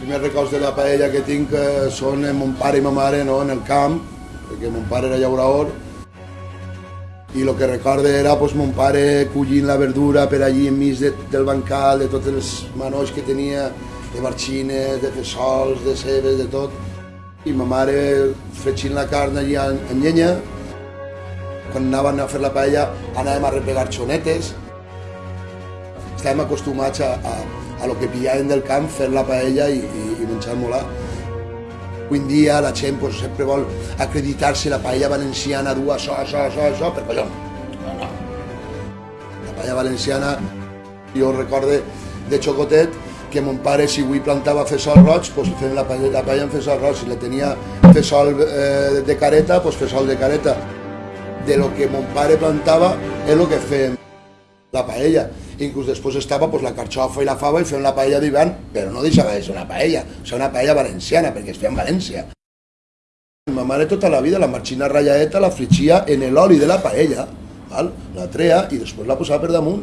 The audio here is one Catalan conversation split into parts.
primers records de la paella que tinc eh, són en mon pare i ma mare no, en el camp, perquè mon pare era llaurador, i el que recorde era pues, mon pare collint la verdura per allí enmig de, del bancal, de tots els manolls que tenia, de marxines, de fesols, de cebes, de tot. I ma mare fregint la carn allí en, en llenya. Quan anàvem a fer la paella anàvem a replegar xonetes. Estàvem acostumats a, a, a lo que pillàvem del camp, fer la paella i, i, i menjar-nos-la. Avui en dia la gent pues, sempre vol acreditar-se la paella valenciana, du això, això, això, això, per collons. No, no. La paella valenciana, jo recorde de xocotet que mon pare, si avui plantava fesol roig, pues, fem la paella, la paella amb fesol roig. Si la tenia fesol eh, de careta, pues, fesol de careta. De lo que mon pare plantava és el que fem la paella. Inclús després estava pues, la carxofa i la fava i fem la paella d'hivern, però no deixava de ser una paella, o sigui, una paella valenciana, perquè es feia en València. Ma mare tota la vida la marxina rallaeta la frigia en l'oli de la paella, val? la trea i després la posava per damunt.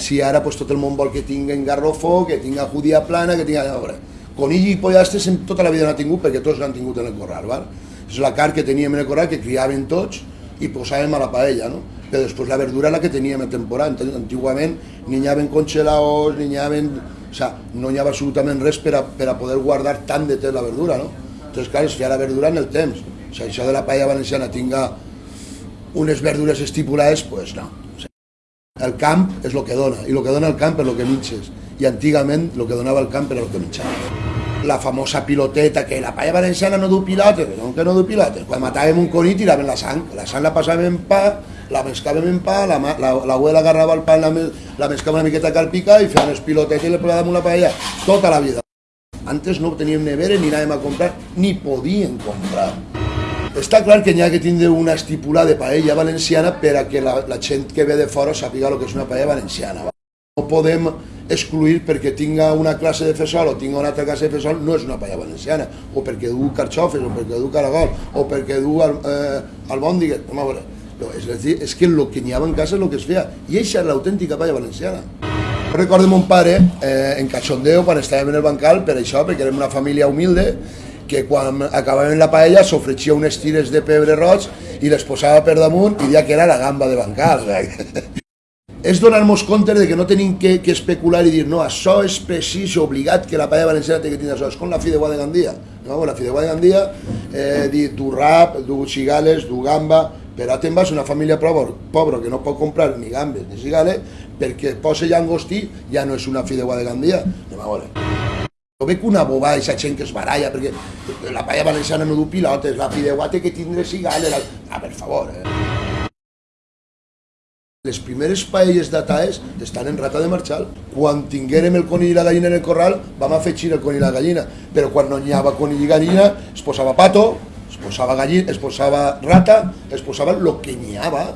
Si ara pues, tot el món vol que tinguen garrofó, que tinga judía plana, que tinga... Veure, conill i pollastres tota la vida no ha tingut perquè tots l'han tingut en el corral. Val? És la carn que teníem en el corral, que criaven tots i posàvem a la paella, no? Però després la verdura la que teníem a temporada. Antigament ni hi havia congelados, ni hi havia... O sea, no hi havia absolutament res per a, per a poder guardar tant de temps la verdura, no? Entonces, clar, es feia la verdura en el temps. O sea, això de la paella valenciana tinga unes verdures estipulades, pues no. O sea, el camp és el que dona, i el que dona el camp és el que mitges. I antigament el que donava el camp era el que mitjava la famosa piloteta, que la paella valenciana no du pilotes, que no du pilotes. Quan matàvem un conill tiraven la sang, la sang la passàvem en pa, la mescàvem en pa, la, la, la abuela agarrava el pa, la, la mescava una miqueta calpica i feia unes pilotetes i le posàvem una paella tota la vida. Antes no teníem nevera ni anàvem a comprar, ni podíem comprar. Està clar que n'hi ha que tindre una estipula de paella valenciana per a que la, la que ve de fora sàpiga el que és una paella valenciana. No podem excluir perquè tinga una classe de fesol o tinga una altra classe de fesol no és una paella valenciana, o perquè du carxofes, o perquè du caragol, o perquè du eh, albòndigues, no, a veure, no, és, a dir, és que el que n'hi havia en casa és el que es feia, i això és l'autèntica paella valenciana. Recordo mon pare eh, en cachondeo quan estàvem en el bancal, per això, perquè érem una família humilde, que quan acabàvem la paella s'ofreixia unes tires de pebre roig i les posava per damunt i dia que era la gamba de bancal. és donar-nos compte de que no tenim que, que especular i dir no, això és precís obligat que la paella valenciana té que tenir això, és com la fideuà de Gandia no? la fideuà de Gandia eh, dir du rap, du cigales, du gamba però te'n vas una família pobra, pobra que no pot comprar ni gambes ni cigales perquè posa llangostí ja no és una fideuà de Gandia anem a veure jo veig una boba aquesta gent que es baralla perquè la paella valenciana no du pilotes, la fideuà té que tindre cigales, la... ah, per favor, eh? Les primeres paelles d'ataes estan en rata de marxal. Quan tinguérem el conill i la gallina en el corral, vam afegir el conill i la gallina. Però quan no n'hi havia conill i gallina, es posava pato, es posava gallina, es posava rata, es posava el que n'hi havia.